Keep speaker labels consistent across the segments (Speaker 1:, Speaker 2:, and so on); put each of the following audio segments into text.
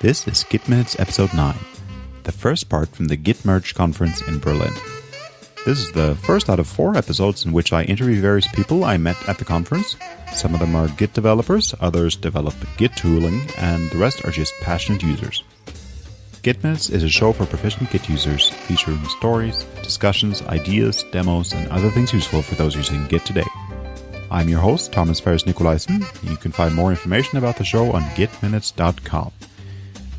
Speaker 1: This is Git Minutes Episode 9, the first part from the Git Merge conference in Berlin. This is the first out of four episodes in which I interview various people I met at the conference. Some of them are Git developers, others develop Git tooling, and the rest are just passionate users. Git Minutes is a show for proficient Git users, featuring stories, discussions, ideas, demos, and other things useful for those using Git today. I'm your host, Thomas Ferris Nicolaisen. You can find more information about the show on gitminutes.com.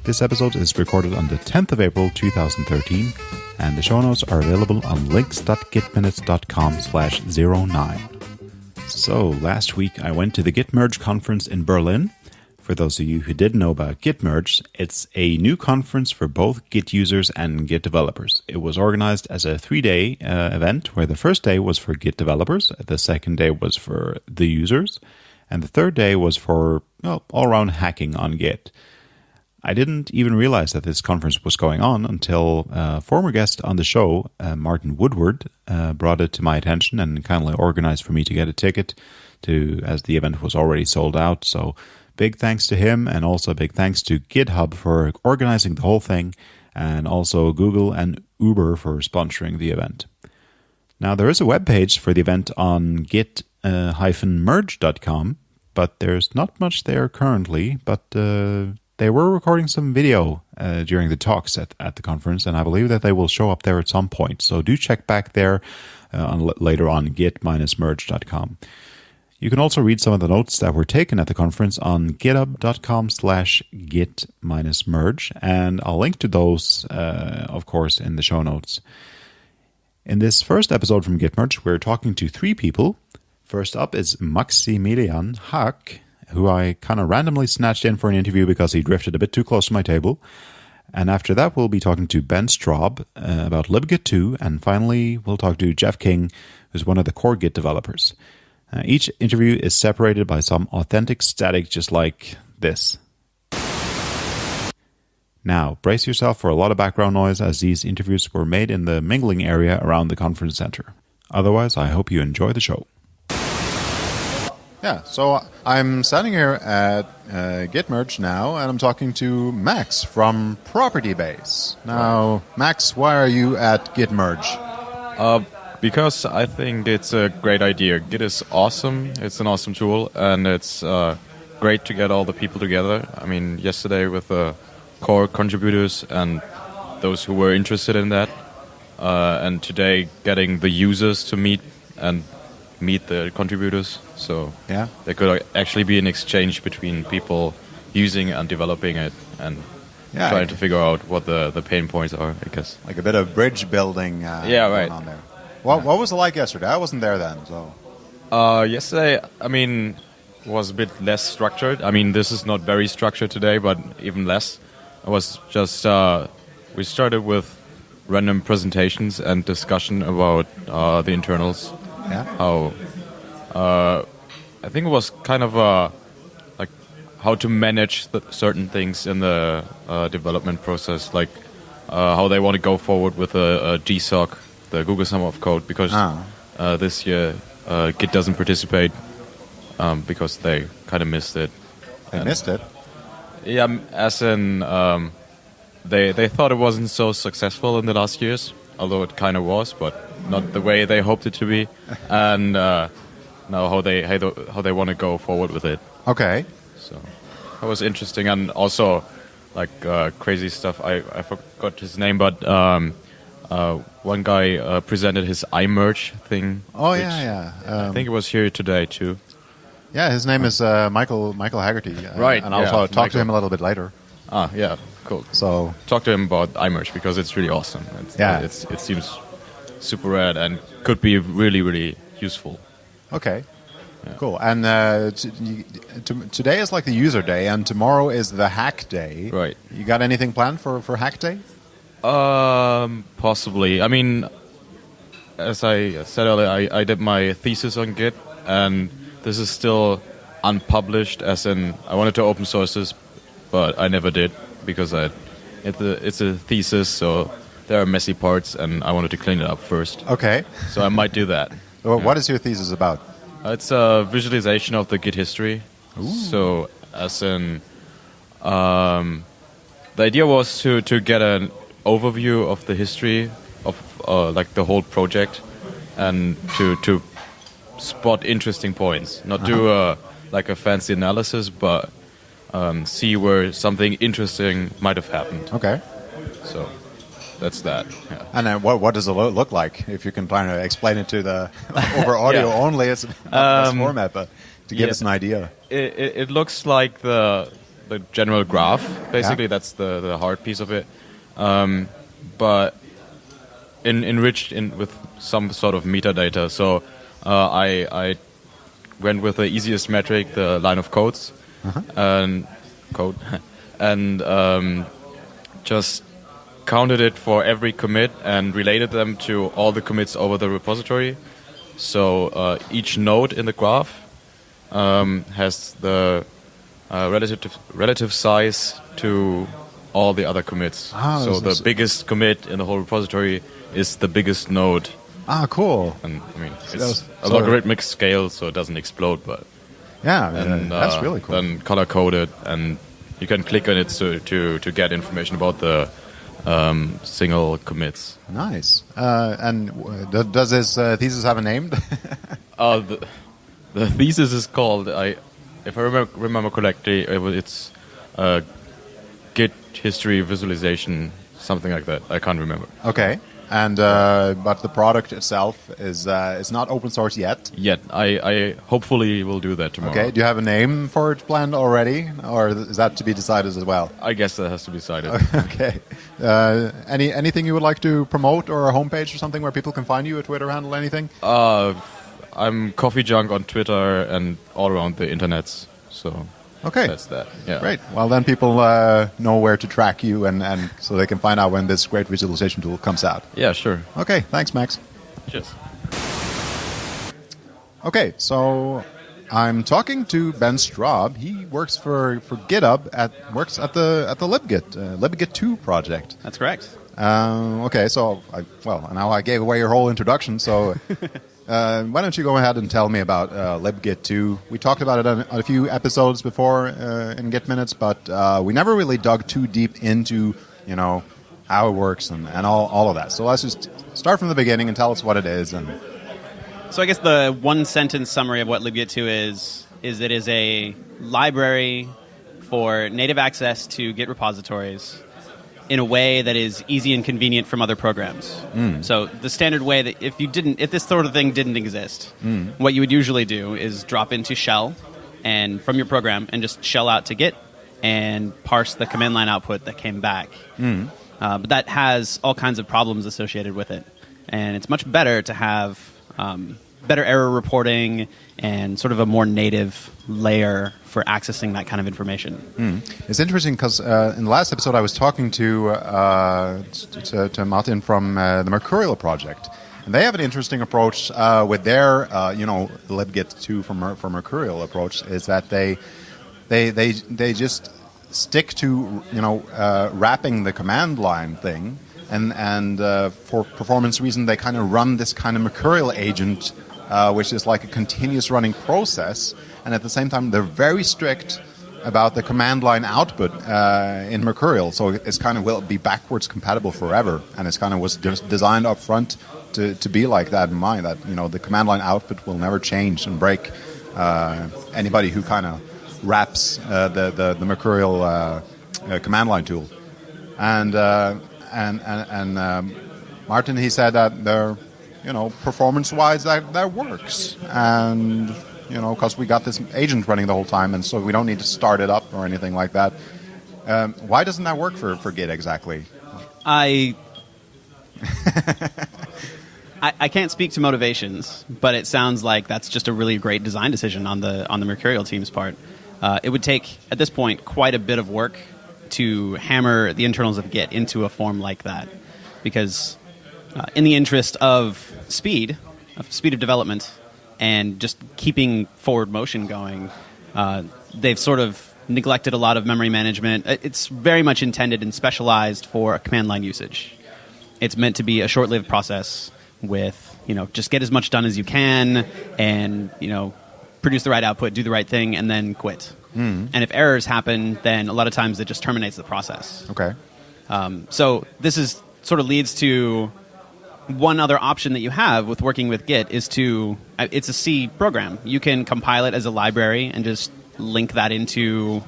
Speaker 1: This episode is recorded on the 10th of April 2013, and the show notes are available on links.gitminutes.com slash 09. So, last week I went to the Git Merge conference in Berlin. For those of you who didn't know about Git Merge, it's a new conference for both Git users and Git developers. It was organized as a three day uh, event where the first day was for Git developers, the second day was for the users, and the third day was for well, all around hacking on Git. I didn't even realize that this conference was going on until a former guest on the show, uh, Martin Woodward, uh, brought it to my attention and kindly organized for me to get a ticket to as the event was already sold out. So big thanks to him and also big thanks to GitHub for organizing the whole thing and also Google and Uber for sponsoring the event. Now there is a web page for the event on git-merge.com, but there's not much there currently, but uh, they were recording some video uh, during the talks at, at the conference, and I believe that they will show up there at some point. So do check back there uh, on, later on git-merge.com. You can also read some of the notes that were taken at the conference on github.com slash git-merge, and I'll link to those, uh, of course, in the show notes. In this first episode from GitMerge, we're talking to three people. First up is Maximilian Hack, who I kind of randomly snatched in for an interview because he drifted a bit too close to my table. And after that, we'll be talking to Ben Straub uh, about libgit 2. And finally, we'll talk to Jeff King, who's one of the core Git developers. Uh, each interview is separated by some authentic static, just like this. Now, brace yourself for a lot of background noise as these interviews were made in the mingling area around the conference center. Otherwise, I hope you enjoy the show. Yeah, so I'm standing here at uh, GitMerge now, and I'm talking to Max from Propertybase. Now, Max, why are you at GitMerge?
Speaker 2: Uh, because I think it's a great idea. Git is awesome. It's an awesome tool, and it's uh, great to get all the people together. I mean, yesterday with the core contributors and those who were interested in that, uh, and today getting the users to meet and meet the contributors. So
Speaker 1: yeah,
Speaker 2: there could actually be an exchange between people using and developing it and yeah, trying to figure out what the, the pain points are. I guess
Speaker 1: like a bit of bridge building. Uh,
Speaker 2: yeah, right.
Speaker 1: On there. What yeah. what was it like yesterday? I wasn't there then, so.
Speaker 2: Uh, yesterday, I mean, was a bit less structured. I mean, this is not very structured today, but even less. It was just uh, we started with random presentations and discussion about uh, the internals
Speaker 1: yeah.
Speaker 2: How uh, I think it was kind of a like how to manage certain things in the uh, development process, like uh, how they want to go forward with a, a GSOC, the Google Summer of Code, because
Speaker 1: ah.
Speaker 2: Uh, this year uh, Git doesn't participate um, because they kind of missed it.
Speaker 1: They and missed it.
Speaker 2: Yeah, as in um, they they thought it wasn't so successful in the last years, although it kind of was, but not the way they hoped it to be, and uh, now how they how they, how they want to go forward with it.
Speaker 1: Okay.
Speaker 2: So that was interesting, and also like uh, crazy stuff. I, I forgot his name, but um, uh, one guy uh, presented his iMerge thing.
Speaker 1: Oh yeah, yeah.
Speaker 2: Um, I think it was here today too.
Speaker 1: Yeah, his name is uh, Michael Michael Haggerty.
Speaker 2: Uh, right,
Speaker 1: and I'll
Speaker 2: yeah,
Speaker 1: talk
Speaker 2: Michael.
Speaker 1: to him a little bit later.
Speaker 2: Ah, yeah, cool.
Speaker 1: So
Speaker 2: talk to him about iMerge because it's really awesome. It's,
Speaker 1: yeah,
Speaker 2: it's, it seems super rad and could be really really useful.
Speaker 1: Okay. Yeah. Cool. And uh, t- t- today is like the user day, and tomorrow is the hack day.
Speaker 2: Right.
Speaker 1: You got anything planned for, for hack day?
Speaker 2: Um, possibly. I mean, as I said earlier, I, I did my thesis on Git, and this is still unpublished. As in, I wanted to open source this, but I never did because I, it's a, it's a thesis, so there are messy parts, and I wanted to clean it up first.
Speaker 1: Okay.
Speaker 2: So I might do that.
Speaker 1: Well, yeah. What is your thesis about?
Speaker 2: It's a visualization of the Git history.
Speaker 1: Ooh.
Speaker 2: So, as in, um, the idea was to to get an overview of the history of uh, like the whole project, and to to spot interesting points. Not do a like a fancy analysis, but um, see where something interesting might have happened.
Speaker 1: Okay.
Speaker 2: So that's that. Yeah.
Speaker 1: And then what, what does it look like? If you can kind of explain it to the over audio
Speaker 2: Yeah.
Speaker 1: only, it's
Speaker 2: Um,
Speaker 1: format, but to give
Speaker 2: yeah.
Speaker 1: us an idea.
Speaker 2: it, it, it looks like the the general graph. Basically, that's the, the hard piece of it, um, but in, enriched in with some sort of metadata. So uh, I I went with the easiest metric, the line of codes, and code, and um, just counted it for every commit and related them to all the commits over the repository. So uh, each node in the graph um, has the uh, relative relative size to all the other commits.
Speaker 1: Ah,
Speaker 2: so the biggest commit in the whole repository is the biggest node,
Speaker 1: Ah, cool.
Speaker 2: and I mean it's
Speaker 1: those-
Speaker 2: a logarithmic scale, so it doesn't explode. But
Speaker 1: Yeah,
Speaker 2: and
Speaker 1: uh, that's really cool.
Speaker 2: Then color coded, and you can click on it to to, to get information about the um, single commits.
Speaker 1: nice. Uh, and uh, does this uh, thesis have a name?
Speaker 2: Uh, the, the thesis is called, I, if I remember, remember correctly, it it's uh, Git history visualization, something like that. I can't remember.
Speaker 1: okay. And uh, but the product itself is uh, is not open source yet.
Speaker 2: Yet, I, I hopefully will do that tomorrow.
Speaker 1: Okay. Do you have a name for it planned already, or is that to be decided as well?
Speaker 2: I guess that has to be decided.
Speaker 1: okay. Uh, any anything you would like to promote, or a homepage or something where people can find you, a Twitter handle, anything?
Speaker 2: uh, I'm Coffee Junk on Twitter and all around the internets. So
Speaker 1: Okay.
Speaker 2: that's that. Yeah.
Speaker 1: Great. Well, then people uh, know where to track you, and, and so they can find out when this great visualization tool comes out.
Speaker 2: Yeah, sure.
Speaker 1: Okay. Thanks, Max.
Speaker 2: Cheers.
Speaker 1: Okay, so I'm talking to Ben Straub. He works for, for GitHub at works at the at the libgit uh, libgit two project.
Speaker 3: That's correct.
Speaker 1: Um, okay, so I, well now I gave away your whole introduction. So uh, why don't you go ahead and tell me about uh, libgit two? We talked about it on, a few episodes before uh, in Git minutes, but uh, we never really dug too deep into you know how it works and, and all, all of that. So let's just start from the beginning and tell us what it is and
Speaker 3: So I guess the one sentence summary of what libgit2 is is it is a library for native access to Git repositories in a way that is easy and convenient from other programs. So the standard way that if you didn't if this sort of thing didn't exist, what you would usually do is drop into shell and from your program and just shell out to Git and parse the command line output that came back. Uh, but that has all kinds of problems associated with it. And it's much better to have um, better error reporting and sort of a more native layer for accessing that kind of information.
Speaker 1: It's interesting because uh, in the last episode I was talking to uh, to, to Martin from uh, the Mercurial project, and they have an interesting approach uh, with their uh, you know libgit two from from Mercurial approach is that they they they they just stick to you know uh, wrapping the command line thing. And, and for performance reason, they kind of run this kind of mercurial agent, which is like a continuous running process. And at the same time, they're very strict about the command line output uh, in Mercurial. So it's kind of will be backwards compatible forever, and it's kind of was de- designed up front to, to be like that in mind. That you know the command line output will never change and break. Uh, anybody who kind of wraps uh, the, the the Mercurial uh, uh, command line tool, and uh, and and, and um, Martin he said that they're you know performance wise that that works and you know, because we got this agent running the whole time, and so we don't need to start it up or anything like that. Um, why doesn't that work for, for Git exactly?
Speaker 3: I, I I can't speak to motivations, but it sounds like that's just a really great design decision on the on the Mercurial team's part. Uh, it would take at this point quite a bit of work to hammer the internals of Git into a form like that, because uh, in the interest of speed, of speed of development, and just keeping forward motion going, uh, they've sort of neglected a lot of memory management. It's very much intended and specialized for command line usage. It's meant to be a short-lived process with, you know, just get as much done as you can and, you know, produce the right output, do the right thing, and then quit. And if errors happen, then a lot of times it just terminates the process.
Speaker 1: Okay.
Speaker 3: Um, so this is sort of leads to one other option that you have with working with Git is to uh, it's a C program. You can compile it as a library and just link that into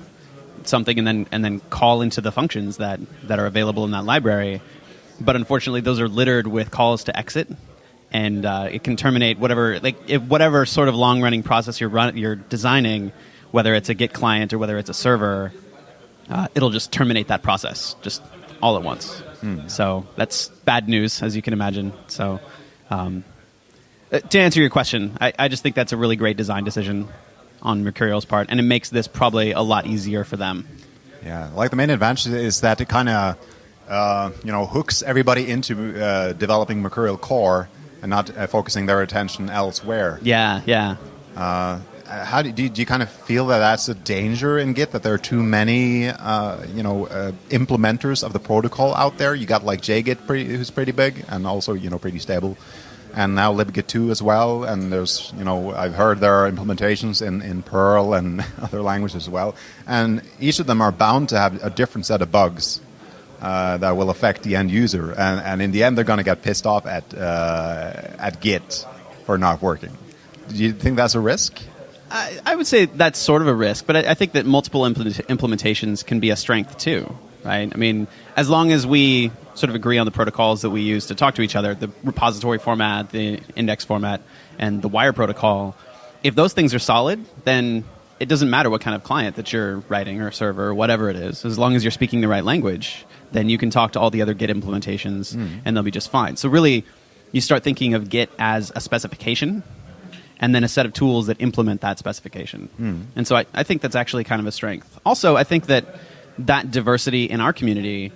Speaker 3: something and then and then call into the functions that that are available in that library. But unfortunately, those are littered with calls to exit, and uh, it can terminate whatever like if whatever sort of long running process you're run, you're designing, whether it's a Git client or whether it's a server. Uh, it'll just terminate that process just all at once. So that's bad news, as you can imagine. So, um, uh, to answer your question, I, I just think that's a really great design decision on Mercurial's part, and it makes this probably a lot easier for them.
Speaker 1: Yeah, like the main advantage is that it kind of, uh, you know, hooks everybody into uh, developing Mercurial core and not uh, focusing their attention elsewhere.
Speaker 3: Yeah, yeah.
Speaker 1: How do, do, you, do you kind of feel that that's a danger in Git that there are too many, uh, you know, uh, implementers of the protocol out there? You got like JGit, pretty, who's pretty big and also you know pretty stable, and now libgit 2 as well. And there's you know I've heard there are implementations in, in Perl and other languages as well, and each of them are bound to have a different set of bugs. Uh, that will affect the end user, and, and in the end, they're going to get pissed off at uh, at Git for not working. Do you think that's a risk?
Speaker 3: I, I would say that's sort of a risk, but I, I think that multiple implement- implementations can be a strength too, right? I mean, as long as we sort of agree on the protocols that we use to talk to each other, the repository format, the index format, and the wire protocol, if those things are solid, then it doesn't matter what kind of client that you're writing or server or whatever it is. As long as you're speaking the right language, then you can talk to all the other Git implementations hmm. and they'll be just fine. So really, you start thinking of Git as a specification and then a set of tools that implement that specification. And so I, I think that's actually kind of a strength. Also, I think that that diversity in our community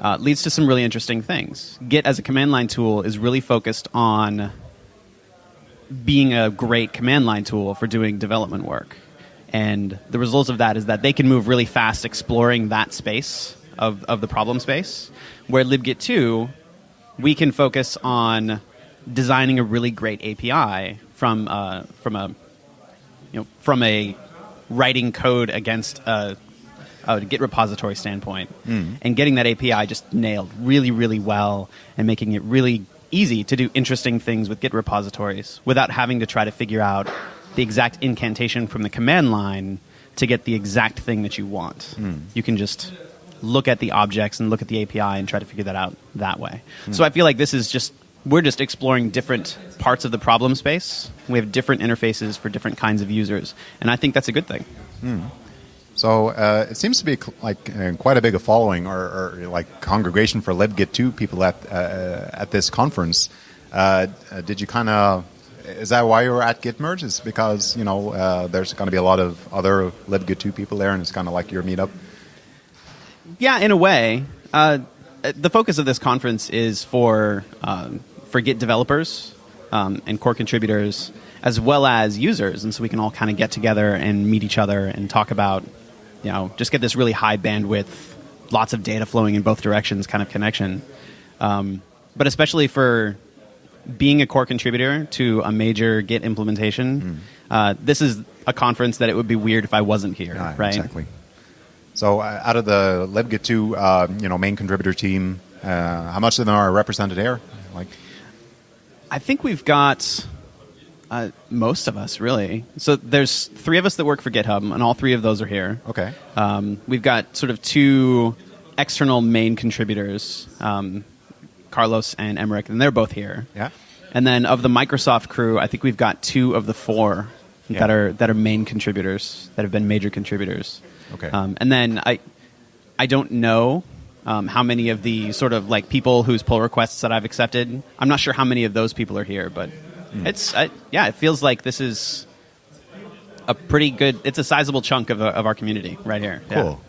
Speaker 3: uh, leads to some really interesting things. Git as a command line tool is really focused on being a great command line tool for doing development work. And the result of that is that they can move really fast exploring that space of, of the problem space. Where libgit 2, we can focus on designing a really great API from, uh, from a you know, from a writing code against a, a Git repository standpoint, hmm. and getting that API just nailed really, really well, and making it really easy to do interesting things with Git repositories without having to try to figure out the exact incantation from the command line to get the exact thing that you want. Hmm. You can just look at the objects and look at the API and try to figure that out that way. Hmm. So I feel like this is just we're just exploring different parts of the problem space. We have different interfaces for different kinds of users, and I think that's a good thing.
Speaker 1: So uh, it seems to be like uh, quite a big a following or, or like congregation for libgit 2 people at uh, at this conference. Uh, uh, did you kind of is that why you were at Gitmerge? Is because you know uh, there's going to be a lot of other libgit 2 people there, and it's kind of like your meetup.
Speaker 3: Yeah, in a way. Uh, the focus of this conference is for um, for Git developers um, and core contributors, as well as users, and so we can all kind of get together and meet each other and talk about, you know, just get this really high bandwidth, lots of data flowing in both directions kind of connection. Um, but especially for being a core contributor to a major Git implementation, uh, this is a conference that it would be weird if I wasn't here,
Speaker 1: Yeah,
Speaker 3: right?
Speaker 1: Exactly. So uh, out of the libgit 2 uh, you know main contributor team, uh, how much of them are represented here? Like
Speaker 3: I think we've got uh, most of us, really. So there's three of us that work for GitHub, and all three of those are here.
Speaker 1: okay,
Speaker 3: Um, we've got sort of two external main contributors, um, Carlos and Emmerich, and they're both here.
Speaker 1: yeah,
Speaker 3: And then of the Microsoft crew, I think we've got two of the four
Speaker 1: Yeah.
Speaker 3: that are that are main contributors that have been major contributors.
Speaker 1: Okay.
Speaker 3: Um, and then I I don't know um, how many of the sort of like people whose pull requests that I've accepted. I'm not sure how many of those people are here, but
Speaker 1: Hmm.
Speaker 3: it's I, yeah, it feels like this is a pretty good. It's a sizable chunk of, of our community right here. Yeah.
Speaker 1: cool.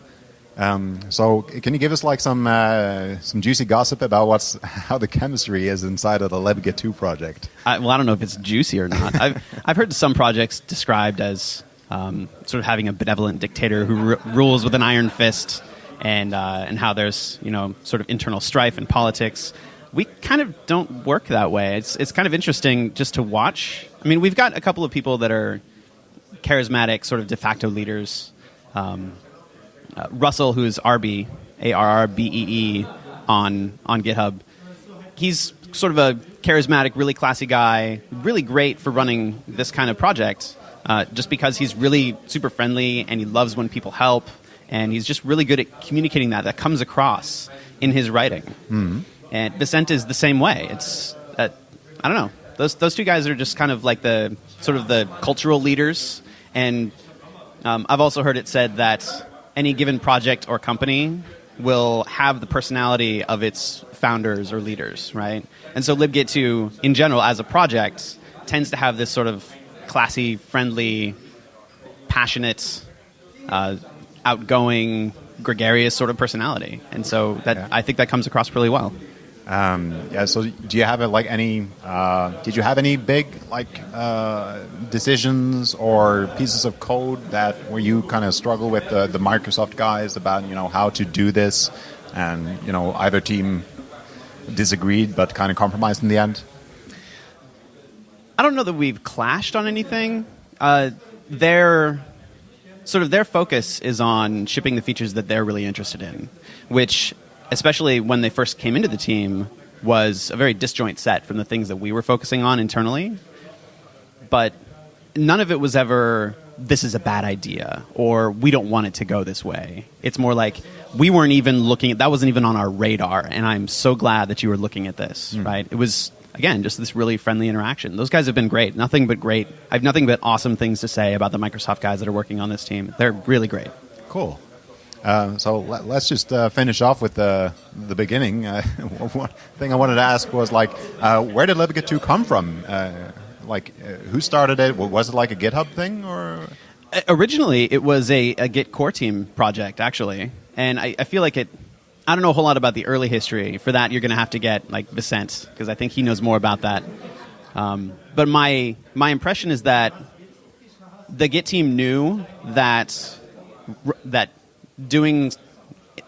Speaker 1: Um, so can you give us like some uh, some juicy gossip about what's how the chemistry is inside of the libgit 2 project?
Speaker 3: I, well, I don't know if it's juicy or not. I've I've heard some projects described as um, sort of having a benevolent dictator who ru- rules with an iron fist, and uh, and how there's you know sort of internal strife in politics. We kind of don't work that way. It's it's kind of interesting just to watch. I mean, we've got a couple of people that are charismatic, sort of de facto leaders um, uh, Russell, who's RB, A R R B E E, on on GitHub. He's sort of a charismatic, really classy guy, really great for running this kind of project. Uh, just because he's really super friendly and he loves when people help, and he's just really good at communicating that. That comes across in his writing.
Speaker 1: Mm-hmm.
Speaker 3: And Vicent is the same way. It's uh, I don't know. Those those two guys are just kind of like the sort of the cultural leaders. And um, I've also heard it said that any given project or company will have the personality of its founders or leaders, right? And so LibGit 2, in general, as a project, tends to have this sort of classy, friendly, passionate, uh, outgoing, gregarious sort of personality. And so that
Speaker 1: Yeah.
Speaker 3: I think that comes across really well.
Speaker 1: Um, yeah. So, do you have uh, like any? Uh, did you have any big like uh, decisions or pieces of code that where you kind of struggle with the, the Microsoft guys about you know how to do this, and you know either team disagreed but kind of compromised in the end?
Speaker 3: I don't know that we've clashed on anything. Uh, their sort of their focus is on shipping the features that they're really interested in, which, especially when they first came into the team, was a very disjoint set from the things that we were focusing on internally. But none of it was ever this is a bad idea or we don't want it to go this way. It's more like we weren't even looking at that wasn't even on our radar and I'm so glad that you were looking at this, mm. right? It was again just this really friendly interaction. Those guys have been great. Nothing but great. I have nothing but awesome things to say about the Microsoft guys that are working on this team. They're really great.
Speaker 1: Cool. Uh, so let, us just uh, finish off with the the beginning. Uh, one thing I wanted to ask was like, uh, where did LibGit 2 come from? Uh, like, uh, who started it? Was it like a GitHub thing, or
Speaker 3: Originally, it was a, a Git core team project, actually, and I, I feel like it. I don't know a whole lot about the early history. For that, you're going to have to get like Vicent because I think he knows more about that. Um, but my my impression is that the Git team knew that that doing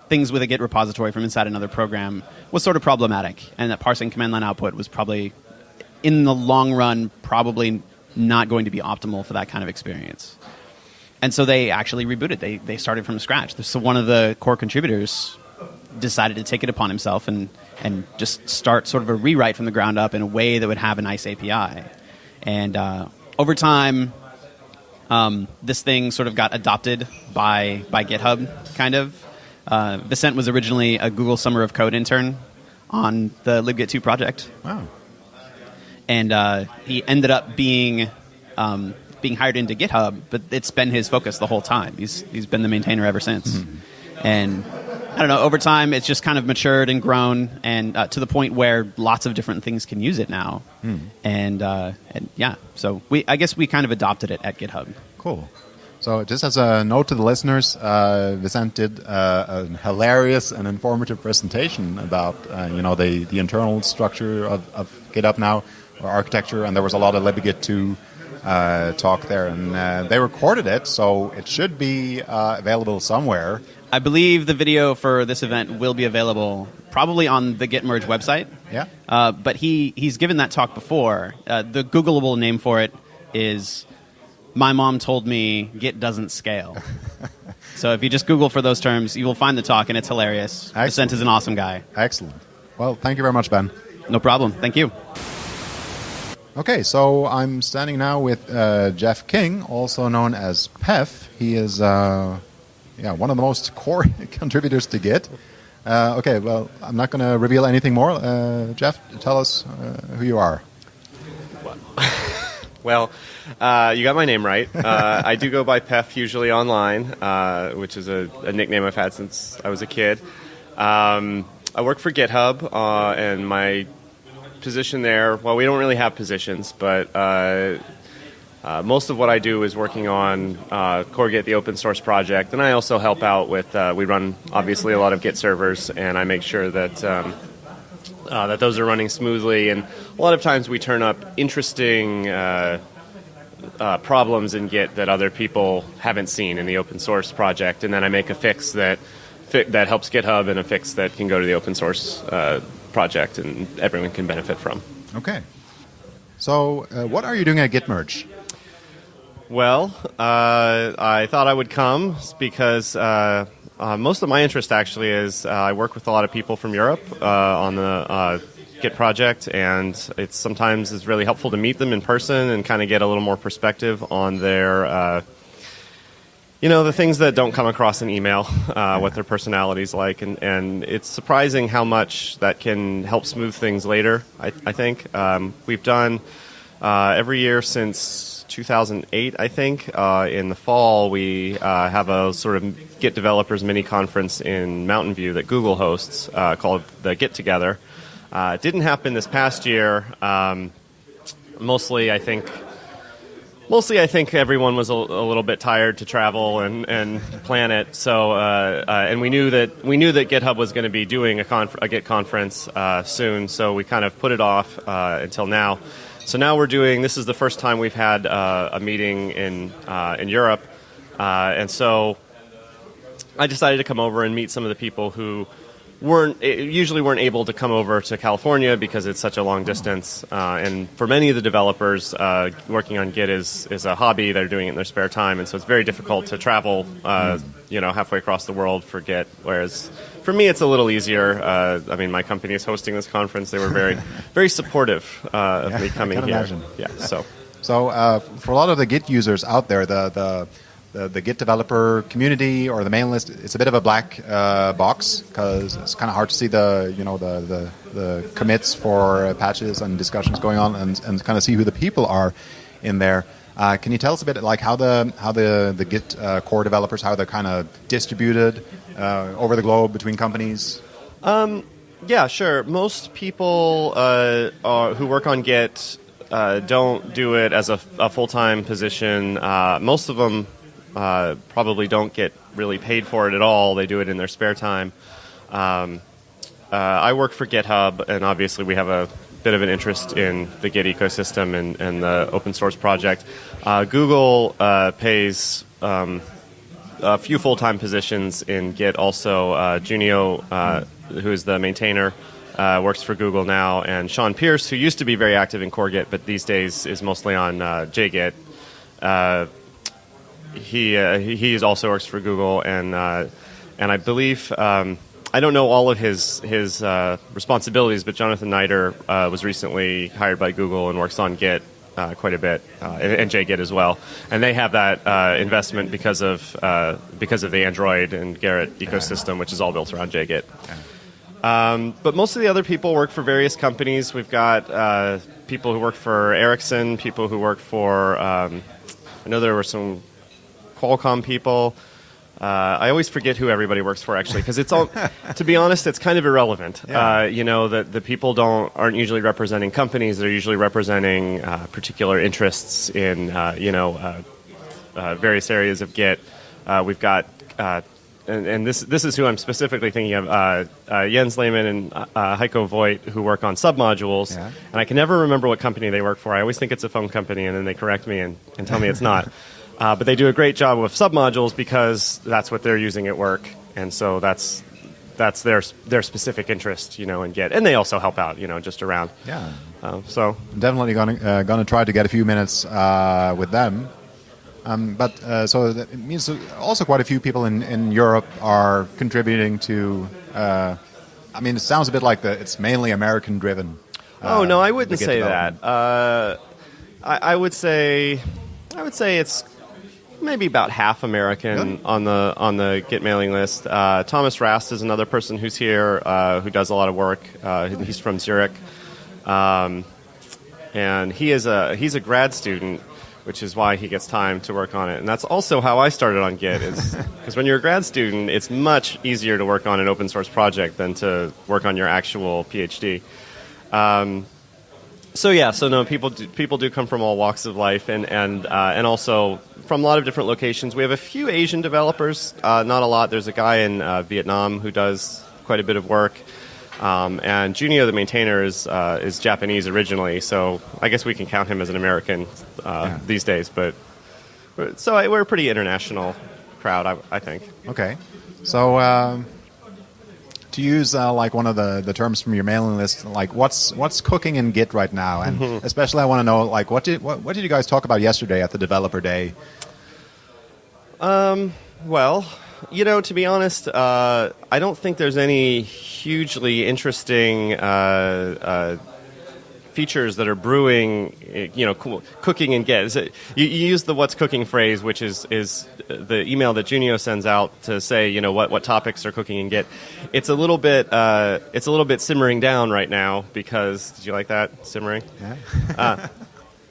Speaker 3: things with a Git repository from inside another program was sort of problematic, and that parsing command line output was probably, in the long run, probably not going to be optimal for that kind of experience. And so they actually rebooted. They they started from scratch. So one of the core contributors decided to take it upon himself and and just start sort of a rewrite from the ground up in a way that would have a nice API. And uh, over time, um, this thing sort of got adopted by by GitHub, kind of. Uh, Vicent was originally a Google Summer of Code intern on the libgit 2 project,
Speaker 1: wow?
Speaker 3: and uh, he ended up being um, being hired into GitHub. But it's been his focus the whole time. He's he's been the maintainer ever since, and. I don't know. Over time, it's just kind of matured and grown, and uh, to the point where lots of different things can use it now. And, uh, and yeah, so we I guess we kind of adopted it at GitHub.
Speaker 1: Cool. So, just as a note to the listeners, uh, Vicent did uh, a hilarious and informative presentation about uh, you know the, the internal structure of, of GitHub now, or architecture, and there was a lot of LibGit 2 uh, talk there, and uh, they recorded it, so it should be uh, available somewhere.
Speaker 3: I believe the video for this event will be available probably on the Git Merge website.
Speaker 1: Yeah.
Speaker 3: Uh, but he, he's given that talk before. Uh, the Googleable name for it is My Mom Told Me Git Doesn't Scale. so if you just Google for those terms, you will find the talk, and it's hilarious.
Speaker 1: Excellent.
Speaker 3: Vicent is an awesome guy.
Speaker 1: Excellent. Well, thank you very much, Ben.
Speaker 3: No problem. Thank you.
Speaker 1: Okay, so I'm standing now with uh, Jeff King, also known as Peff. He is, uh, yeah, one of the most core contributors to Git. Uh, okay, well, I'm not going to reveal anything more. Uh, Jeff, tell us uh, who you are.
Speaker 4: Well, uh, you got my name right. I do go by Peff usually online, which is a, a nickname I've had since I was a kid. Um, I work for GitHub, and my position there, well, we don't really have positions, but uh, uh, most of what I do is working on uh, the open source project, and I also help out with, uh, we run obviously a lot of Git servers, and I make sure that. Um, uh, that those are running smoothly, and a lot of times we turn up interesting uh, uh, problems in Git that other people haven't seen in the open source project, and then I make a fix that fi- that helps GitHub and a fix that can go to the open source uh, project, and everyone can benefit from.
Speaker 1: Okay. So, uh, what are you doing at Git Merge?
Speaker 4: Well, uh, I thought I would come because uh, uh, most of my interest actually is uh, I work with a lot of people from Europe uh, on the uh, Git project, and it's sometimes is really helpful to meet them in person and kind of get a little more perspective on their. You know the things that don't come across in email, what their personality's like, and, and it's surprising how much that can help smooth things later. I, I think um, we've done every year since 2008, I think. Uh, in the fall, we uh, have a sort of Git developers mini conference in Mountain View that Google hosts uh, called the Git Together. Uh, it didn't happen this past year. Um, mostly, I think. Mostly, I think everyone was a, a, little bit tired to travel and, and plan it. So, uh, uh, and we knew that we knew that GitHub was going to be doing a, conf- a Git conference soon. So we kind of put it off until now. So now we're doing. This is the first time we've had uh, a meeting in uh, in Europe, uh, and so I decided to come over and meet some of the people who weren't eh, usually weren't able to come over to California because it's such a long distance. Uh, and for many of the developers, uh, working on Git is is a hobby. They're doing it in their spare time, and so it's very difficult to travel, uh, you know, halfway across the world for Git. Whereas for me, it's a little easier. Uh, I mean, my company is hosting this conference. They were very, very supportive uh, of
Speaker 1: yeah,
Speaker 4: me coming
Speaker 1: here.
Speaker 4: Imagine. Yeah. So.
Speaker 1: So uh, for a lot of the Git users out there, the, the the, the, Git developer community or the mailing list, it's a bit of a black uh, box because it's kind of hard to see the you know the the, the commits for patches and discussions going on and, and kind of see who the people are in there. Uh, can you tell us a bit like how the how the the Git uh, core developers how they're kind of distributed uh, over the globe between companies?
Speaker 4: Um, yeah, sure. Most people uh, are, who work on Git uh, don't do it as a, a full time position. most of them uh, probably don't get really paid for it at all. They do it in their spare time. Um, uh, I work for GitHub, and obviously we have a bit of an interest in the Git ecosystem and, and the open source project. Uh, Google uh, pays um, a few full time positions in Git. Also, uh, Junio, uh, who is the maintainer, uh, works for Google now, and Shawn Pearce, who used to be very active in Core Git, but these days is mostly on JGit he uh, he also works for Google, and uh, and I believe um, I don't know all of his his uh, responsibilities, but Jonathan Nieder uh, was recently hired by Google and works on Git. Uh, quite a bit, uh, and, and JGit as well, and they have that investment because of because of the Android and Gerrit ecosystem, which is all built around JGit. Um, but most of the other people work for various companies. We've got people who work for Ericsson, people who work for. Um, I know there were some Qualcomm people. Uh, I always forget who everybody works for actually because it's all. to be honest, it's kind of irrelevant. Yeah. Uh, you know that the people don't aren't usually representing companies. They're usually representing uh, particular interests in uh, you know uh, uh, various areas of Git. we've got. And, and, this this is who I'm specifically thinking of: Jens Lehmann and Heiko Voigt, who work on submodules. Yeah. And I can never remember what company they work for. I always think it's a phone company, and then they correct me and, and tell me it's not. Uh, but they do a great job with submodules because that's what they're using at work, and so that's that's their their specific interest, you know, in Git, and they also help out, you know, just around.
Speaker 1: Yeah.
Speaker 4: Uh, so
Speaker 1: I'm definitely gonna uh, gonna try to get a few minutes uh, with them. Um, but uh, so it means also quite a few people in, in Europe are contributing to. Uh, I mean, it sounds a bit like the it's mainly American driven.
Speaker 4: oh no, I wouldn't say that. I, I would say I would say it's maybe about half American on the on the Git mailing list. Uh, Thomas Rast is another person who's here uh, who does a lot of work. Uh, he's from Zurich, um, and he is a he's a grad student, which is why he gets time to work on it. And that's also how I started on Git. Is because when you're a grad student, it's much easier to work on an open source project than to work on your actual PhD. Um, so yeah, so no, people do, people do come from all walks of life, and and uh, and also from a lot of different locations. We have a few Asian developers, uh, not a lot. There's a guy in uh, Vietnam who does quite a bit of work, um, and Junio, the maintainer, is uh, is Japanese originally. So I guess we can count him as an American uh, yeah. these days. But so I, we're a pretty international crowd, I, I think.
Speaker 1: Okay, so. Um
Speaker 5: to use uh, like one of the, the terms from your mailing list, like what's what's cooking in Git right now, and
Speaker 4: Mm-hmm.
Speaker 5: especially I want to know like what did what, what did you guys talk about yesterday at the developer day?
Speaker 4: Well, you know, to be honest, uh, I don't think there's any hugely interesting uh, uh, features that are brewing. eh, You know, coo- cooking and Git. You, you use the "what's cooking" phrase, which is is the email that Junio sends out to say, you know, what what topics are cooking and Git. It's a little bit uh, it's a little bit simmering down right now because did you like that simmering?
Speaker 5: Yeah.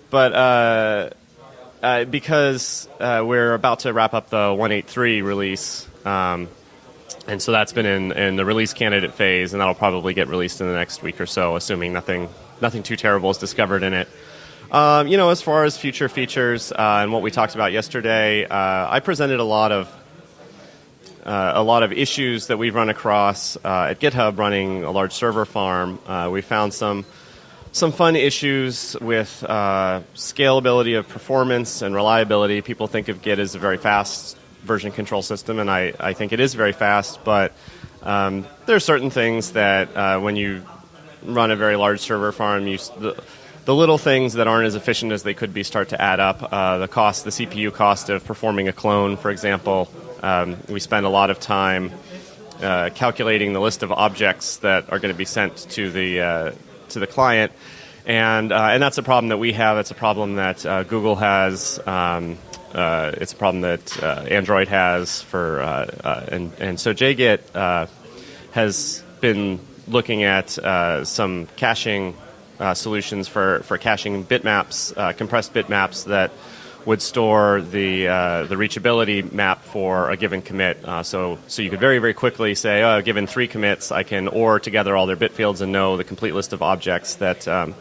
Speaker 4: but uh, uh, because uh, we're about to wrap up the 183 release, um, and so that's been in, in the release candidate phase, and that'll probably get released in the next week or so, assuming nothing nothing too terrible is discovered in it. Um, you know, as far as future features uh, and what we talked about yesterday, uh, I presented a lot of uh, a lot of issues that we've run across uh, at GitHub running a large server farm. Uh, we found some some fun issues with uh, scalability of performance and reliability. People think of Git as a very fast version control system, and I, I think it is very fast, but um, there are certain things that when you run a very large server farm, you, the, the little things that aren't as efficient as they could be start to add up. Uh, the cost, the CPU cost of performing a clone, for example, um, we spend a lot of time uh, calculating the list of objects that are going to be sent to the uh, to the client, and uh, and that's a problem that we have. It's a problem that uh, Google has. Um, uh, it's a problem that Android has for and and so JGit has been looking at uh, some caching uh, solutions for, for caching bitmaps, uh, compressed bitmaps that would store the uh, the reachability map for a given commit. Uh, so so you could very very quickly say, oh, given three commits, I can OR together all their bit fields and know the complete list of objects that. Um,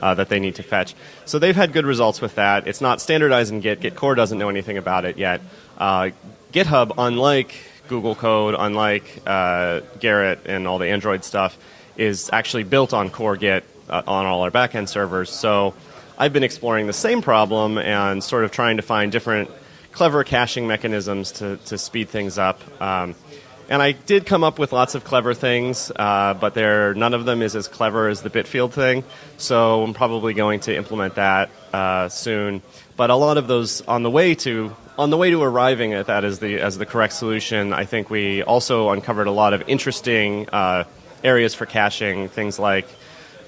Speaker 4: uh, that they need to fetch. So they've had good results with that. It's not standardized in Git. Git core doesn't know anything about it yet. Uh, GitHub, unlike Google Code, unlike uh, Gerrit and all the Android stuff, is actually built on core Git uh, on all our backend servers. So I've been exploring the same problem and sort of trying to find different clever caching mechanisms to, to speed things up. Um, and I did come up with lots of clever things, uh, but there none of them is as clever as the Bitfield thing. So I'm probably going to implement that uh, soon. But a lot of those on the way to on the way to arriving at that as the as the correct solution, I think we also uncovered a lot of interesting uh, areas for caching. Things like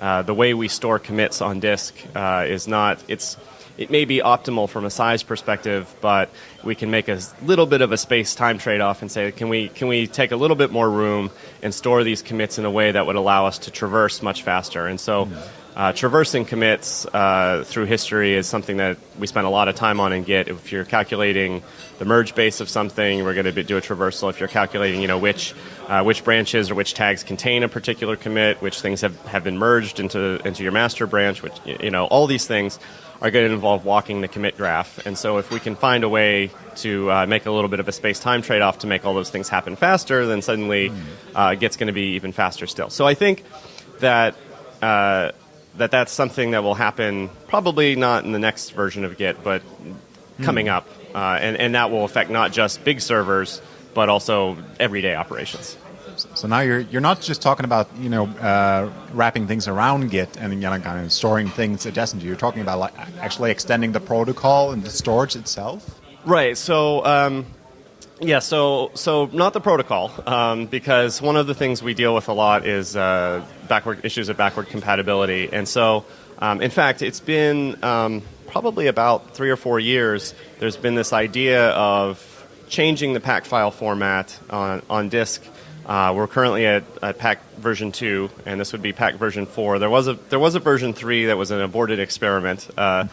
Speaker 4: uh, the way we store commits on disk uh, is not it's it may be optimal from a size perspective, but we can make a little bit of a space time trade off and say, can we can we take a little bit more room and store these commits in a way that would allow us to traverse much faster? And so. Uh, traversing commits uh, through history is something that we spend a lot of time on in Git. If you're calculating the merge base of something, we're going to do a traversal. If you're calculating, you know, which uh, which branches or which tags contain a particular commit, which things have, have been merged into into your master branch, which you know, all these things are going to involve walking the commit graph. And so, if we can find a way to uh, make a little bit of a space time trade off to make all those things happen faster, then suddenly uh, Git's going to be even faster still. So I think that. That that's something that will happen probably not in the next version of Git, but coming up, uh, and and that will affect not just big servers but also everyday operations.
Speaker 5: So now you're you're not just talking about you know uh, wrapping things around Git and you know kind of storing things adjacent to. you. You're talking about like actually extending the protocol and the storage itself.
Speaker 4: Right. So. Um, yeah, so so not the protocol, um, because one of the things we deal with a lot is uh, backward issues of backward compatibility, and so um, in fact, it's been um, probably about three or four years. There's been this idea of changing the pack file format on on disk. Uh, we're currently at, at pack version two, and this would be pack version four. There was a there was a version three that was an aborted experiment. Uh,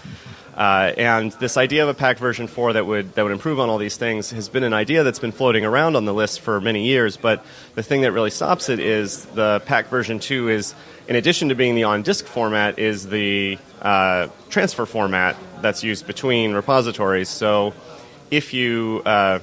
Speaker 4: uh, and this idea of a pack version 4 that would, that would improve on all these things has been an idea that's been floating around on the list for many years. But the thing that really stops it is the pack version 2 is, in addition to being the on disk format, is the uh, transfer format that's used between repositories. So if you. Uh,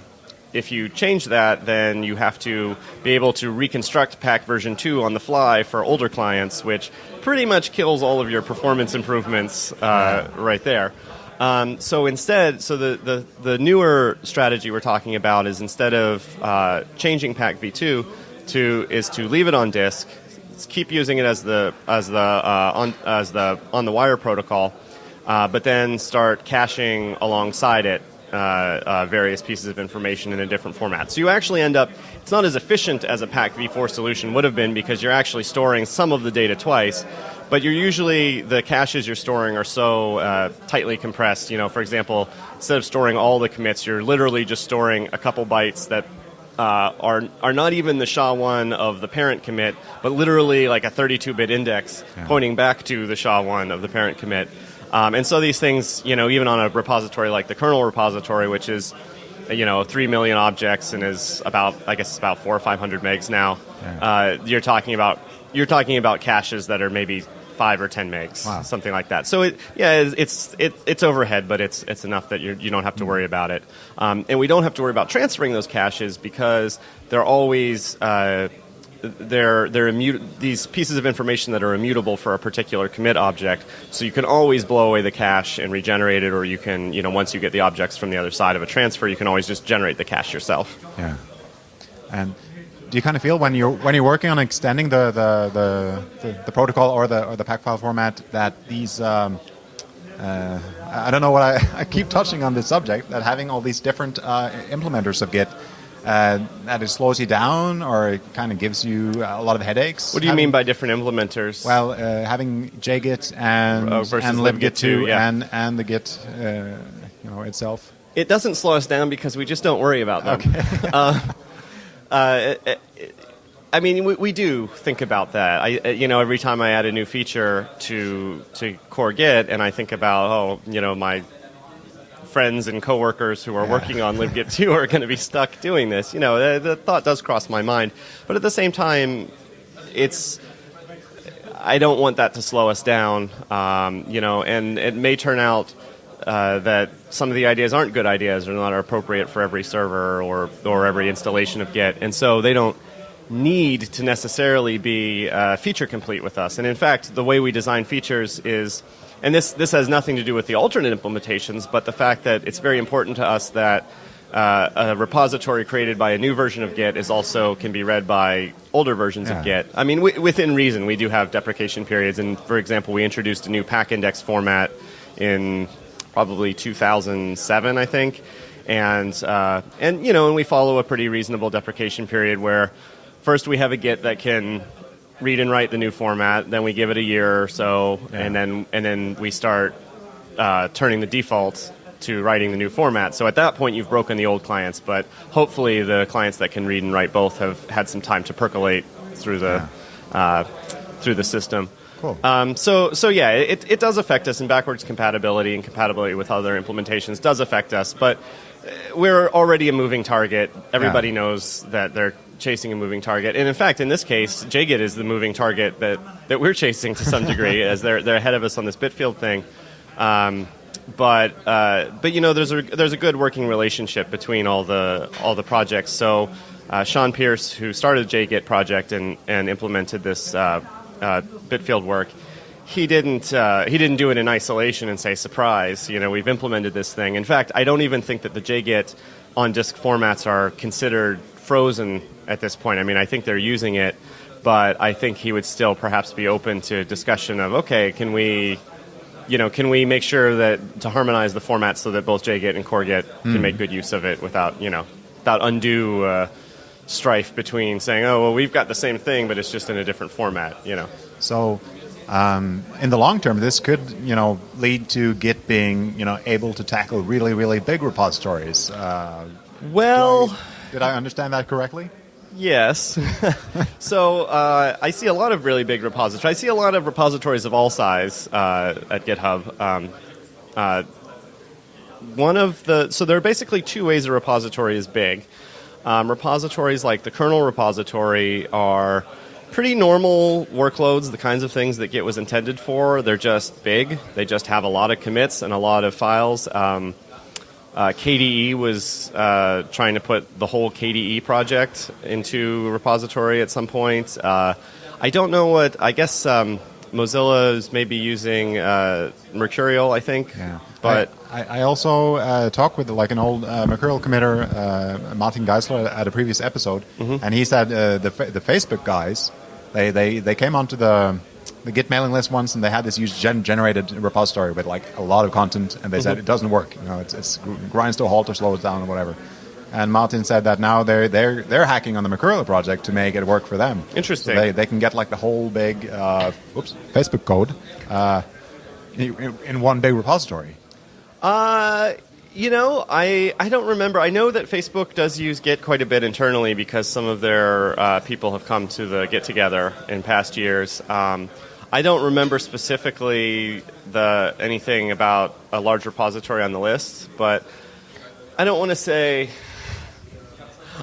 Speaker 4: if you change that, then you have to be able to reconstruct pack version 2 on the fly for older clients, which pretty much kills all of your performance improvements uh, right there. Um, so instead, so the, the, the newer strategy we're talking about is instead of uh, changing pack v2, to is to leave it on disk, keep using it as the as the uh, on as the on the wire protocol, uh, but then start caching alongside it uh, uh, various pieces of information in a different format. So you actually end up, it's not as efficient as a pack v4 solution would have been because you're actually storing some of the data twice, but you're usually, the caches you're storing are so uh, tightly compressed. You know, for example, instead of storing all the commits, you're literally just storing a couple bytes that uh, are are not even the SHA-1 of the parent commit, but literally like a 32-bit index
Speaker 5: Yeah.
Speaker 4: pointing back to the SHA-1 of the parent commit. Um, and so these things, you know, even on a repository like the kernel repository, which is, you know, three million objects and is about, I guess, it's about four or five hundred megs now.
Speaker 5: Yeah.
Speaker 4: Uh, you're talking about you're talking about caches that are maybe five or ten megs,
Speaker 5: Wow.
Speaker 4: something like that. So it, yeah, it's it's, it, it's overhead, but it's it's enough that you're, you don't have to worry about it. Um, and we don't have to worry about transferring those caches because they're always uh, they're they're these pieces of information that are immutable for a particular commit object. So you can always blow away the cache and regenerate it, or you can you know once you get the objects from the other side of a transfer, you can always just generate the cache yourself.
Speaker 5: Yeah. And do you kind of feel when you're when you're working on extending the the, the, the, the protocol or the or the pack file format that these um, uh, I don't know what I, I keep touching on this subject that having all these different uh, implementers of Git uh, that it slows you down or it kind of gives you a lot of headaches.
Speaker 4: What do you
Speaker 5: Having-
Speaker 4: mean by different implementers?
Speaker 5: well, uh, having JGit and
Speaker 4: Oh,
Speaker 5: and
Speaker 4: libgit
Speaker 5: libgit
Speaker 4: too,
Speaker 5: two
Speaker 4: yeah.
Speaker 5: and and the Git uh, you know itself.
Speaker 4: it doesn't slow us down because we just don't worry about them. uh, uh, it- it- I mean, we, we do think about that. I, uh, you know, every time I add a new feature to to Core Git, and I think about, oh, you know, my friends and coworkers who are working on libgit 2 are going to be stuck doing this. You know, the, the thought does cross my mind, but at the same time, it's I don't want that to slow us down. Um, you know, and it may turn out uh, that some of the ideas aren't good ideas or not appropriate for every server or or every installation of Git, and so they don't need to necessarily be uh, feature complete with us. And in fact, the way we design features is, and this this has nothing to do with the alternate implementations, but the fact that it's very important to us that uh, a repository created by a new version of Git is also can be read by older versions of Git. I mean, within reason, we do have deprecation periods, and for example, we introduced a new pack index format in probably 2007, I think, and uh, and you know, and we follow a pretty reasonable deprecation period where first we have a Git that can read and write the new format, then we give it a year or so, and then and then we start uh, turning the default to writing the new format. So at that point, you've broken the old clients, but hopefully the clients that can read and write both have had some time to percolate through the uh, through the system.
Speaker 5: Cool.
Speaker 4: Um, so so yeah, it, it does affect us, and backwards compatibility and compatibility with other implementations does affect us, but uh, we're already a moving target. Everybody knows that they're chasing a moving target, and in fact, in this case, JGit is the moving target that, that we're chasing to some degree, as they're they're ahead of us on this Bitfield thing. Um, but uh, but you know, there's a there's a good working relationship between all the all the projects. So uh, Shawn Pearce, who started the JGit project and and implemented this uh, uh, Bitfield work, he didn't uh, he didn't do it in isolation and say surprise. You know, we've implemented this thing. In fact, I don't even think that the JGit on disk formats are considered frozen at this point. I mean, I think they're using it, but I think he would still perhaps be open to discussion of okay, can we you know, can we make sure that to harmonize the format so that both JGit and CoreGit can make good use of it without, you know, without undue uh, strife between saying, oh, well, we've got the same thing, but it's just in a different format, you know.
Speaker 5: So, um, in the long term, this could, you know, lead to Git being, you know, able to tackle really, really big repositories. Uh,
Speaker 4: Well,
Speaker 5: did I understand that correctly?
Speaker 4: yes. so uh, I see a lot of really big repositories. I see a lot of repositories of all size uh, at GitHub. Um, uh, one of the so there are basically two ways a repository is big. Um, repositories like the kernel repository are pretty normal workloads, the kinds of things that Git was intended for. They're just big. They just have a lot of commits and a lot of files. Um, uh, KDE was uh, trying to put the whole KDE project into a repository at some point. Uh, I don't know what. I guess um, Mozilla is maybe using uh, Mercurial. I think, but
Speaker 5: I,
Speaker 1: I, also uh, talked with like an old uh, Mercurial committer, uh, Martin Geisler, at a previous episode,
Speaker 4: Mm-hmm.
Speaker 1: and he said uh, the fa- the Facebook guys, they, they, they came onto the the Git mailing list once, and they had this huge gen- generated repository with like a lot of content, and they said it doesn't work. You know, it's, it's grinds to a halt or slows down or whatever. And Martin said that now they're they're they're hacking on the Mercurial project to make it work for them.
Speaker 4: Interesting.
Speaker 1: So they, they can get like the whole big uh, oops Facebook code uh, in, in one big repository.
Speaker 4: Uh, you know, I I don't remember. I know that Facebook does use Git quite a bit internally because some of their uh, people have come to the GitTogether in past years. Um, I don't remember specifically the anything about a large repository on the list, but I don't want to say.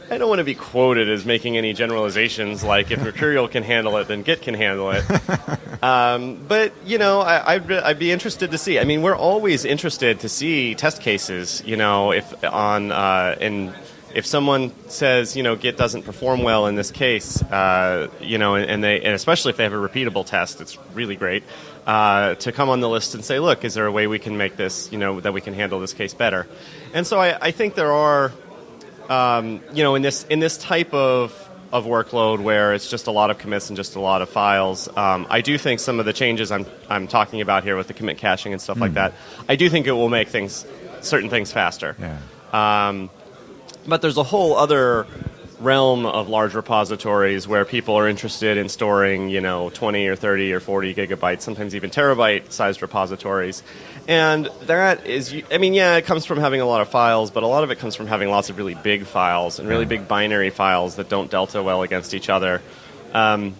Speaker 4: I don't want to be quoted as making any generalizations like if Mercurial can handle it, then Git can handle it. Um, but you know, I, I'd, I'd be interested to see. I mean, we're always interested to see test cases. You know, if on uh, and if someone says you know Git doesn't perform well in this case, uh, you know, and, and they and especially if they have a repeatable test, it's really great uh, to come on the list and say, look, is there a way we can make this, you know, that we can handle this case better? And so I, I think there are um, you know, in this in this type of of workload where it's just a lot of commits and just a lot of files, um, I do think some of the changes I'm I'm talking about here with the commit caching and stuff like that, I do think it will make things certain things faster.
Speaker 1: Yeah.
Speaker 4: Um, but there's a whole other realm of large repositories where people are interested in storing, you know, 20 or 30 or 40 gigabytes, sometimes even terabyte sized repositories. And that is, I mean, yeah, it comes from having a lot of files, but a lot of it comes from having lots of really big files and really big binary files that don't delta well against each other. Um,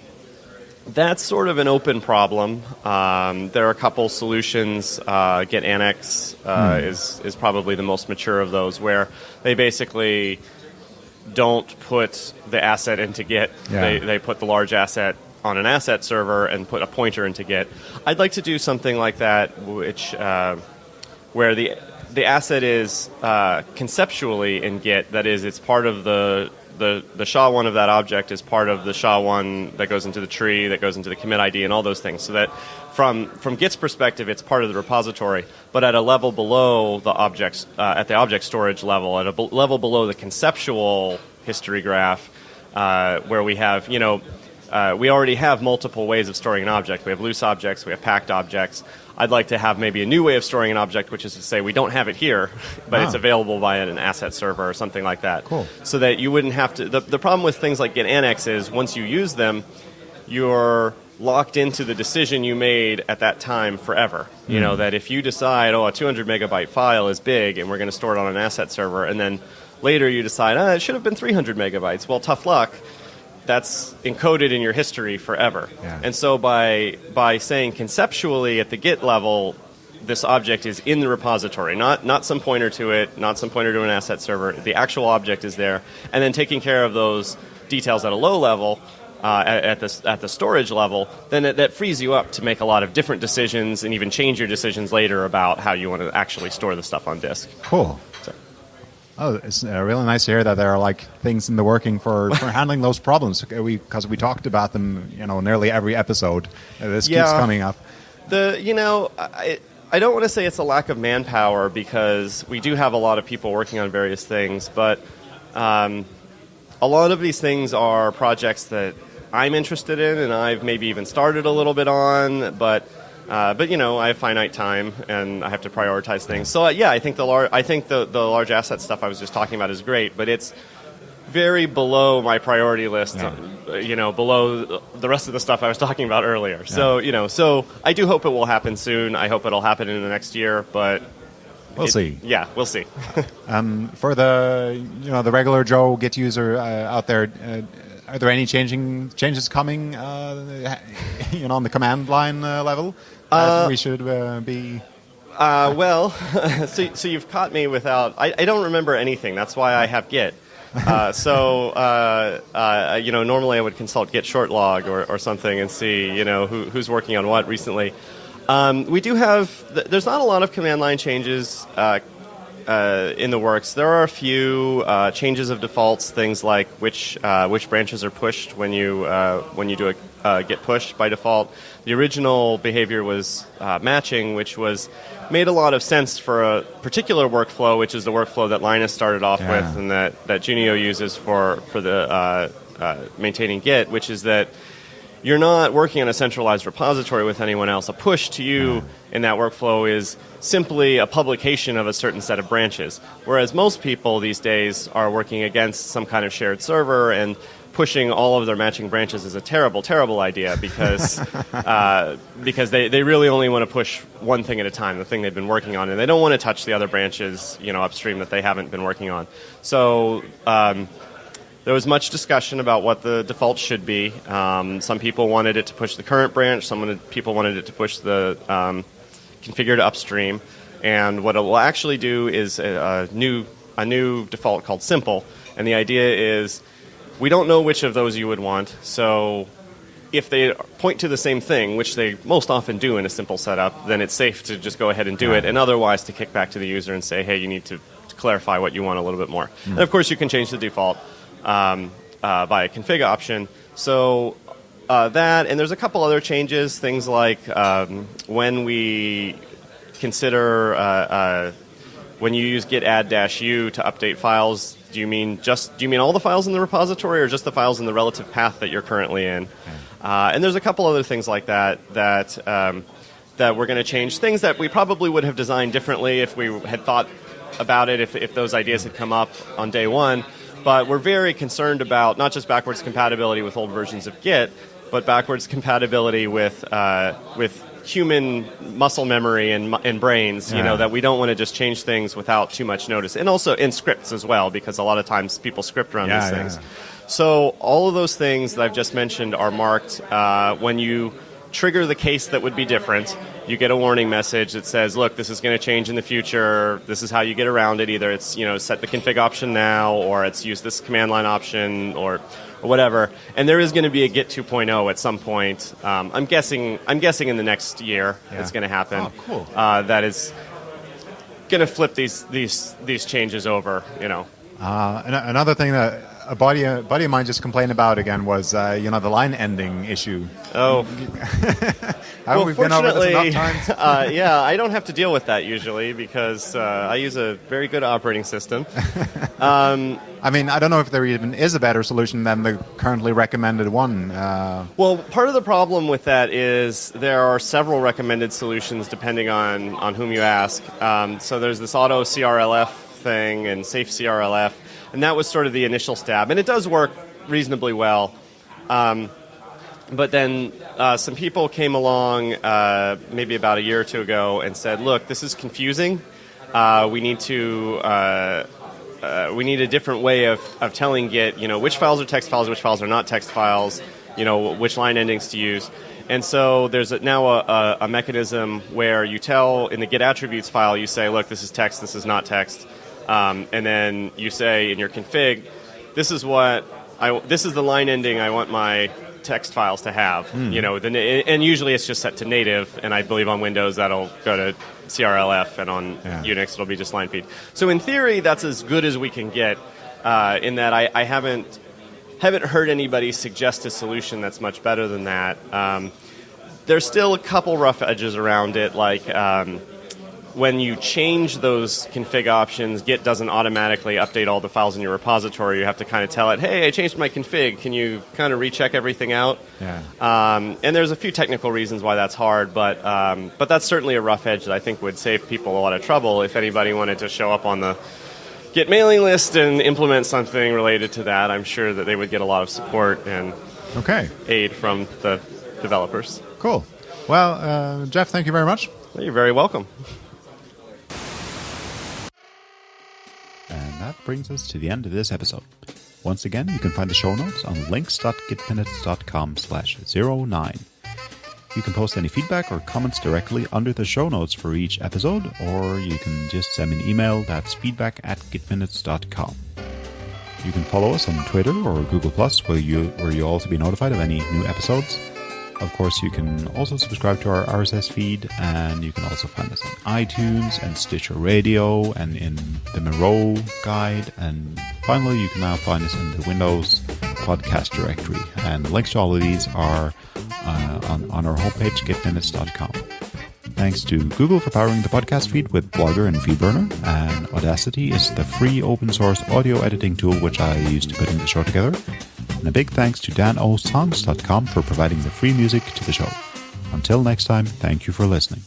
Speaker 4: that's sort of an open problem. Um, there are a couple solutions. Uh, Git Annex uh, is is probably the most mature of those, where they basically don't put the asset into Git.
Speaker 1: Yeah.
Speaker 4: They they put the large asset on an asset server and put a pointer into Git. I'd like to do something like that, which uh, where the the asset is uh, conceptually in Git. That is, it's part of the the the SHA-1 of that object is part of the SHA-1 that goes into the tree, that goes into the commit ID, and all those things. So that from from Git's perspective, it's part of the repository, but at a level below the objects, uh, at the object storage level, at a level below the conceptual history graph, uh, where we have you know. Uh, we already have multiple ways of storing an object. We have loose objects, we have packed objects. I'd like to have maybe a new way of storing an object, which is to say we don't have it here, but it's
Speaker 1: Ah.
Speaker 4: available via an asset server or something like that.
Speaker 1: Cool.
Speaker 4: So that you wouldn't have to. The, the problem with things like Git Annex is once you use them, you're locked into the decision you made at that time forever. You know that if you decide, oh, a 200 megabyte file is big, and we're going to store it on an asset server, and then later you decide, ah, it should have been 300 megabytes. Well, tough luck. That's encoded in your history forever.
Speaker 1: Yeah.
Speaker 4: And so by by saying conceptually at the Git level, this object is in the repository, not not some pointer to it, not some pointer to an asset server. The actual object is there, and then taking care of those details at a low level. Uh, at, at the at the storage level, then it, that frees you up to make a lot of different decisions and even change your decisions later about how you want to actually store the stuff on disk.
Speaker 1: Cool. Oh, it's uh, really nice to hear that there are like things in the working for, for handling those problems. We because we talked about them, you know, nearly every episode. Uh, this keeps coming up.
Speaker 4: The you know I I don't want to say it's a lack of manpower because we do have a lot of people working on various things, but um, a lot of these things are projects that I'm interested in and I've maybe even started a little bit on, but. Uh, but you know, I have finite time and I have to prioritize things. So uh, yeah, I think the lar- I think the the large asset stuff I was just talking about is great, but it's very below my priority list.
Speaker 1: Yeah.
Speaker 4: uh, You know, below the rest of the stuff I was talking about earlier. So you know, so I do hope it will happen soon. I hope it'll happen in the next year, but
Speaker 1: We'll
Speaker 4: it-
Speaker 1: see.
Speaker 4: Yeah, we'll see.
Speaker 1: um, For the you know the regular Joe Git user uh, out there, uh, are there any changing changes coming? Uh, you know, on the command line uh, level that we should uh, be.
Speaker 4: Uh, well, so, so you've caught me without. I, I don't remember anything. That's why I have Git. Uh, so uh, uh, you know, normally I would consult Git short log or, or something and see you know who, who's working on what recently. Um, we do have. th- There's not a lot of command line changes. Uh, uh, in the works. There are a few uh, changes of defaults, things like which uh, which branches are pushed when you uh, when you do a uh, git pushed by default. The original behavior was uh, matching, which was made a lot of sense for a particular workflow, which is the workflow that Linus started off
Speaker 5: Yeah.
Speaker 4: with and that that Junio uses for for the uh, uh, maintaining Git, which is that you're not working on a centralized repository with anyone else. A push to you in that workflow is simply a publication of a certain set of branches. Whereas most people these days are working against some kind of shared server and pushing all of their matching branches is a terrible, terrible idea because uh, because they, they really only want to push one thing at a time, the thing they've been working on, and they don't want to touch the other branches, you know, upstream that they haven't been working on. So um, there was much discussion about what the default should be. Um, some people wanted it to push the current branch. Some wanted, people wanted it to push the um, configured upstream. And what it will actually do is a, a new a new default called simple. And the idea is we don't know which of those you would want. So if they point to the same thing, which they most often do in a simple setup, then it's safe to just go ahead and do it, and otherwise to kick back to the user and say, hey, you need to, to clarify what you want a little bit more. And of course, you can change the default um, uh, by a config option. So uh, that, and there's a couple other changes, things like um, when we consider uh, uh, when you use git add dash u to update files, do you mean just do you mean all the files in the repository or just the files in the relative path that you're currently in? Uh, and there's a couple other things like that that um, that we're going to change. Things that we probably would have designed differently if we had thought about it, if, if those ideas had come up on day one. But we're very concerned about not just backwards compatibility with old versions of Git, but backwards compatibility with uh, with human muscle memory and, and brains. You
Speaker 5: Yeah.
Speaker 4: know that we don't want to just change things without too much notice, and also in scripts as well, because a lot of times people script around
Speaker 5: Yeah,
Speaker 4: these things.
Speaker 5: yeah.
Speaker 4: So all of those things that I've just mentioned are marked uh, when you trigger the case that would be different. You get a warning message that says, "Look, this is going to change in the future. This is how you get around it. Either it's you know set the config option now, or it's use this command line option, or, or whatever." And there is going to be a Git 2.0 at some point. Um, I'm guessing. I'm guessing in the next year
Speaker 5: Yeah.
Speaker 4: it's going to happen.
Speaker 5: Oh, cool.
Speaker 4: Uh, that is going to flip these these these changes over. You know.
Speaker 5: Uh, an- another thing that a buddy, a buddy of mine just complained about again was, uh, you know, the line ending issue.
Speaker 4: Oh,
Speaker 5: Haven't we been over this enough
Speaker 4: fortunately,
Speaker 5: times?
Speaker 4: uh, yeah, I don't have to deal with that usually because uh, I use a very good operating system.
Speaker 5: I mean, I don't know if there even is a better solution than the currently recommended one. Uh,
Speaker 4: Well, part of the problem with that is there are several recommended solutions depending on, on whom you ask. Um, so there's this auto CRLF thing and safe CRLF, and that was sort of the initial stab, and it does work reasonably well. Um, but then uh, some people came along uh, maybe about a year or two ago and said, "Look, this is confusing. Uh, we need to uh, uh, we need a different way of, of telling Git, you know, which files are text files, which files are not text files, you know, which line endings to use." And so there's now a, a, a mechanism where you tell in the Git attributes file, you say, "Look, this is text. This is not text," um, and then you say in your config, "This is what I, this is the line ending I want my text files to have. You know, the, and usually it's just set to native, and I believe on Windows that'll go to CRLF, and on
Speaker 5: Yeah.
Speaker 4: Unix it'll be just line feed. So in theory, that's as good as we can get. Uh, in that I, I haven't haven't heard anybody suggest a solution that's much better than that. Um, there's still a couple rough edges around it, like. Um, when you change those config options, Git doesn't automatically update all the files in your repository. You have to kind of tell it, hey, I changed my config. Can you kind of recheck everything out?
Speaker 5: Yeah.
Speaker 4: Um, and there's a few technical reasons why that's hard, but um, but that's certainly a rough edge that I think would save people a lot of trouble if anybody wanted to show up on the Git mailing list and implement something related to that. I'm sure that they would get a lot of support and
Speaker 5: okay,
Speaker 4: aid from the developers.
Speaker 5: cool. Well, uh, Jeff, thank you very much.
Speaker 4: You're very welcome.
Speaker 1: And that brings us to the end of this episode. Once again, you can find the show notes on links.gitminutes.com slash 09. You can post any feedback or comments directly under the show notes for each episode, or you can just send me an email that's feedback at gitminutes.com. You can follow us on Twitter or Google Plus, where you where you'll also be notified of any new episodes. Of course, you can also subscribe to our RSS feed, and you can also find us on iTunes and Stitcher Radio and in the Miro guide. And finally, you can now find us in the Windows podcast directory. And the links to all of these are uh, on, on our homepage, gitminutes.com. Thanks to Google for powering the podcast feed with Blogger and FeedBurner, and Audacity is the free open source audio editing tool which I use to putting the show together. And a big thanks to danosongs.com for providing the free music to the show. Until next time, thank you for listening.